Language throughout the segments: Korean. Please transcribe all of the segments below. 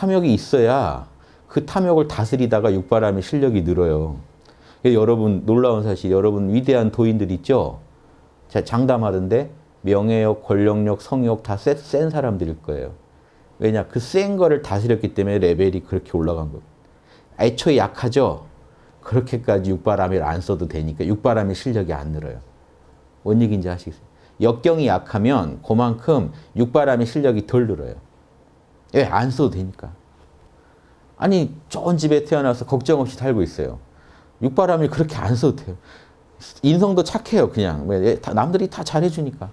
탐욕이 있어야 그 탐욕을 다스리다가 육바람의 실력이 늘어요. 여러분 놀라운 사실, 여러분 위대한 도인들 있죠? 제가 장담하던데 명예욕, 권력욕, 성욕 다 센 사람들일 거예요. 왜냐? 그 센 거를 다스렸기 때문에 레벨이 그렇게 올라간 거예요. 애초에 약하죠? 그렇게까지 육바람을 안 써도 되니까 육바람의 실력이 안 늘어요. 뭔 얘기인지 아시겠어요? 역경이 약하면 그만큼 육바람의 실력이 덜 늘어요. 왜? 안 써도 되니까. 아니 좋은 집에 태어나서 걱정 없이 살고 있어요. 육바람이 그렇게 안 써도 돼요. 인성도 착해요 그냥. 남들이 다 잘해주니까.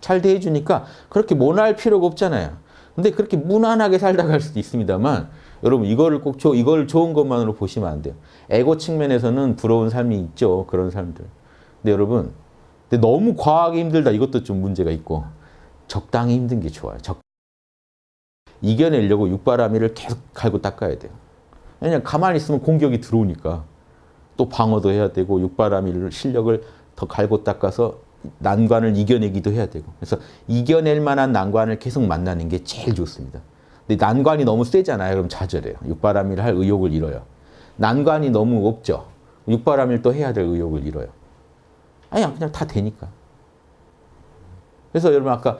잘 대해주니까 그렇게 모날 필요가 없잖아요. 근데 그렇게 무난하게 살다 갈 수도 있습니다만 여러분 이거를 꼭 조, 이걸 좋은 것만으로 보시면 안 돼요. 에고 측면에서는 부러운 삶이 있죠. 그런 사람들. 근데 여러분 근데 너무 과하게 힘들다 이것도 좀 문제가 있고 적당히 힘든 게 좋아요. 적... 이겨내려고 육바라미를 계속 갈고 닦아야 돼요. 왜냐면 가만히 있으면 공격이 들어오니까 또 방어도 해야 되고 육바라미를 실력을 더 갈고 닦아서 난관을 이겨내기도 해야 되고 그래서 이겨낼 만한 난관을 계속 만나는 게 제일 좋습니다. 근데 난관이 너무 세잖아요. 그럼 좌절해요. 육바라밀 할 의욕을 잃어요. 난관이 너무 없죠. 육바라밀 또 해야 될 의욕을 잃어요. 아니 그냥 다 되니까. 그래서 여러분 아까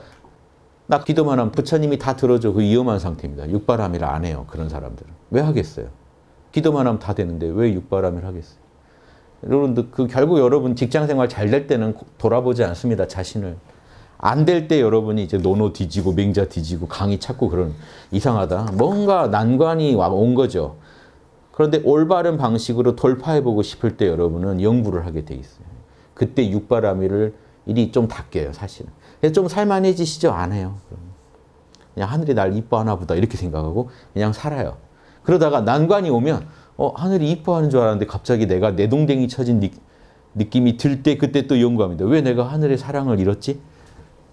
나 기도만 하면 부처님이 다 들어줘. 그 위험한 상태입니다. 육바라밀을 안 해요. 그런 사람들은. 왜 하겠어요? 기도만 하면 다 되는데 왜 육바라밀 하겠어요? 여러분들 그 결국 여러분 직장 생활 잘 될 때는 돌아보지 않습니다. 자신을. 안 될 때 여러분이 이제 노노 뒤지고 맹자 뒤지고 강의 찾고 그런 이상하다. 뭔가 난관이 온 거죠. 그런데 올바른 방식으로 돌파해보고 싶을 때 여러분은 영부를 하게 돼 있어요. 그때 육바라밀을 일이 좀 닦여요, 사실은. 좀 살만해지시죠? 안 해요. 그냥 하늘이 날 이뻐하나 보다 이렇게 생각하고 그냥 살아요. 그러다가 난관이 오면 어, 하늘이 이뻐하는 줄 알았는데 갑자기 내가 내 동댕이 쳐진 느, 느낌이 들 때 그때 또 연구합니다. 왜 내가 하늘의 사랑을 잃었지?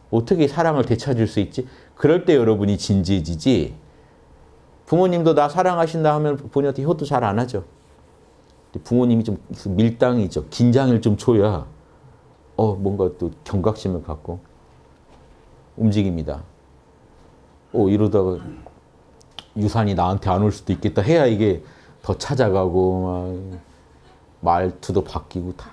어떻게 사랑을 되찾을 수 있지? 그럴 때 여러분이 진지해지지 부모님도 나 사랑하신다 하면 본인한테 효도 잘 안 하죠. 부모님이 좀 밀당이죠. 긴장을 좀 줘야 어 뭔가 또 경각심을 갖고 움직입니다. 어 이러다가 유산이 나한테 안 올 수도 있겠다 해야 이게 더 찾아가고 막 말투도 바뀌고 다.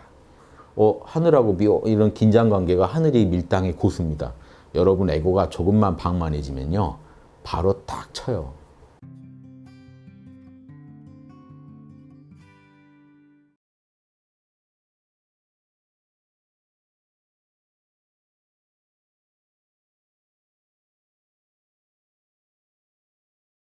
어 하늘하고 묘 이런 긴장 관계가 하늘이 밀당의 고수입니다. 여러분 에고가 조금만 방만해지면요 바로 딱 쳐요.